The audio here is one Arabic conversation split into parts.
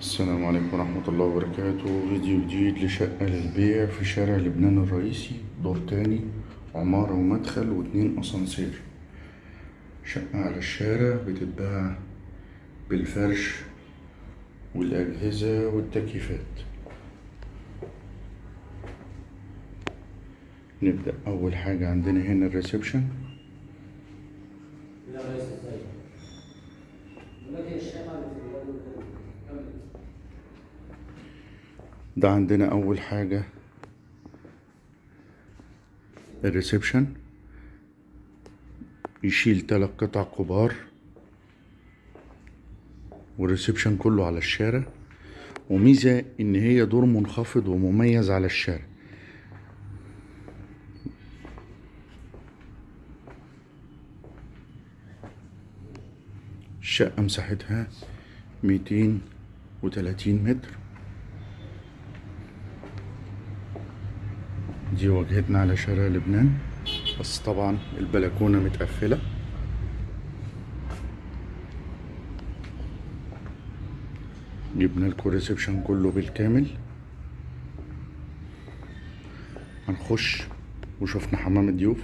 السلام عليكم ورحمة الله وبركاته. فيديو جديد لشقة للبيع في شارع لبنان الرئيسي. دور تاني عمارة ومدخل واتنين أسانسير. شقة على الشارع بتتباع بالفرش والأجهزة والتكييفات. نبدأ أول حاجة عندنا هنا الريسبشن. ده عندنا أول حاجة. ال reception. يشيل تلات قطع كبار. وال reception كله على الشارع. وميزة إن هي دور منخفض ومميز على الشارع. الشقة مساحتها ميتين وتلاتين متر. دي واجهتنا على شارع لبنان. بس طبعا البلكونة متقفلة. جبنا لكم الريسبشن كله بالكامل. هنخش وشفنا حمام الضيوف.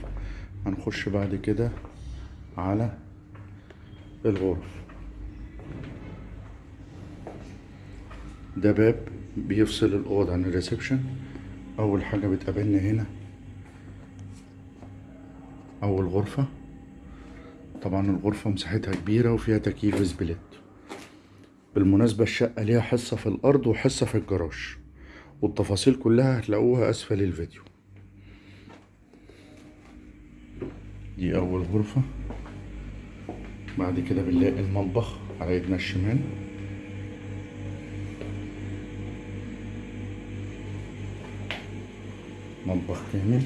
هنخش بعد كده على الغرف. ده باب بيفصل الأوض عن ال reception. أول حاجة بتقابلنا هنا أول غرفة. طبعا الغرفة مساحتها كبيرة وفيها تكييف split بالمناسبة الشقة ليها حصة في الأرض وحصة في الجراج والتفاصيل كلها هتلاقوها أسفل الفيديو. دي أول غرفة. بعد كده بنلاقي المطبخ على ايدنا الشمال. مطبخ كامل.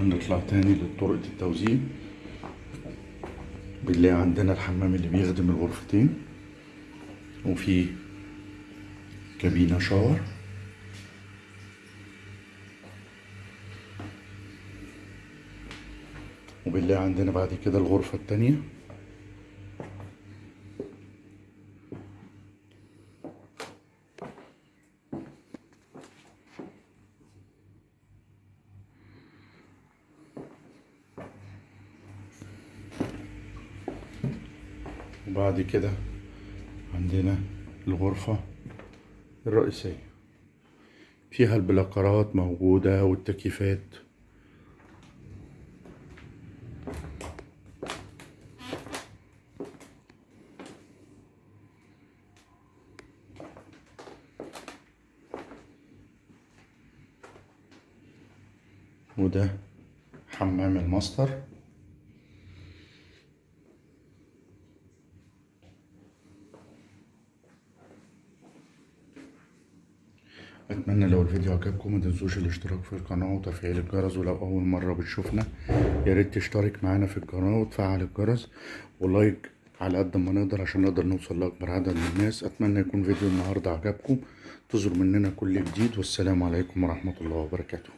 ونطلع تاني لطرقة التوزيع. بنلاقي عندنا الحمام اللي بيخدم الغرفتين. وفي كابينة شاور. وبنلاقي عندنا بعد كده الغرفة التانية. وبعد كده عندنا الغرفة الرئيسية. فيها البلاكرات موجودة والتكييفات. وده حمام الماستر. أتمنى لو الفيديو عجبكم ما تنسوش الاشتراك في القناة وتفعيل الجرس ولو أول مرة بتشوفنا يا ريت تشترك معانا في القناة وتفعل الجرس ولايك على قد ما نقدر عشان نقدر نوصل لأكبر عدد من الناس. أتمنى يكون فيديو النهارده عجبكم. تظهر مننا كل جديد والسلام عليكم ورحمة الله وبركاته.